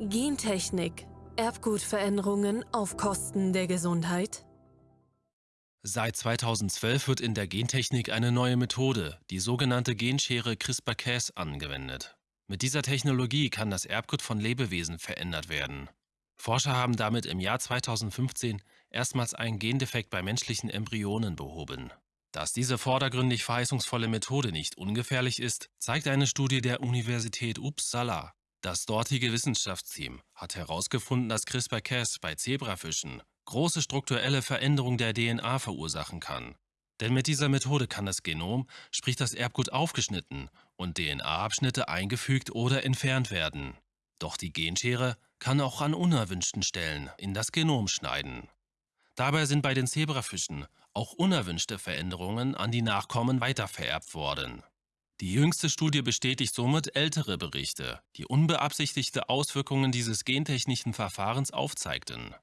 Gentechnik. Erbgutveränderungen auf Kosten der Gesundheit? Seit 2012 wird in der Gentechnik eine neue Methode, die sogenannte Genschere CRISPR-Cas, angewendet. Mit dieser Technologie kann das Erbgut von Lebewesen verändert werden. Forscher haben damit im Jahr 2015 erstmals einen Gendefekt bei menschlichen Embryonen behoben. Dass diese vordergründig verheißungsvolle Methode nicht ungefährlich ist, zeigt eine Studie der Universität Uppsala. Das dortige Wissenschaftsteam hat herausgefunden, dass CRISPR-Cas bei Zebrafischen große strukturelle Veränderungen der DNA verursachen kann. Denn mit dieser Methode kann das Genom, sprich das Erbgut, aufgeschnitten und DNA-Abschnitte eingefügt oder entfernt werden. Doch die Genschere kann auch an unerwünschten Stellen in das Genom schneiden. Dabei sind bei den Zebrafischen auch unerwünschte Veränderungen an die Nachkommen weitervererbt worden. Die jüngste Studie bestätigt somit ältere Berichte, die unbeabsichtigte Auswirkungen dieses gentechnischen Verfahrens aufzeigten.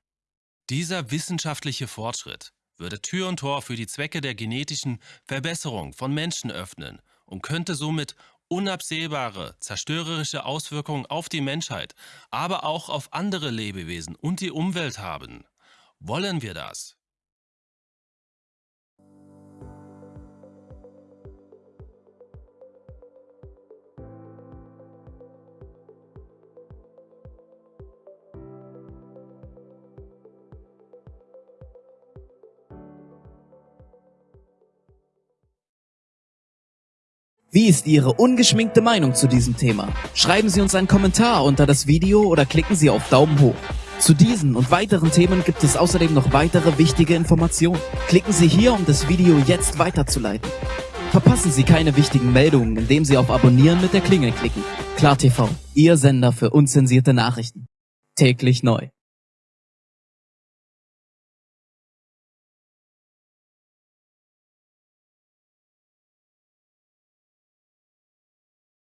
Dieser wissenschaftliche Fortschritt würde Tür und Tor für die Zwecke der genetischen Verbesserung von Menschen öffnen und könnte somit unabsehbare, zerstörerische Auswirkungen auf die Menschheit, aber auch auf andere Lebewesen und die Umwelt haben. Wollen wir das? Wie ist Ihre ungeschminkte Meinung zu diesem Thema? Schreiben Sie uns einen Kommentar unter das Video oder klicken Sie auf Daumen hoch. Zu diesen und weiteren Themen gibt es außerdem noch weitere wichtige Informationen. Klicken Sie hier, um das Video jetzt weiterzuleiten. Verpassen Sie keine wichtigen Meldungen, indem Sie auf Abonnieren mit der Klingel klicken. KlarTV, Ihr Sender für unzensierte Nachrichten. Täglich neu.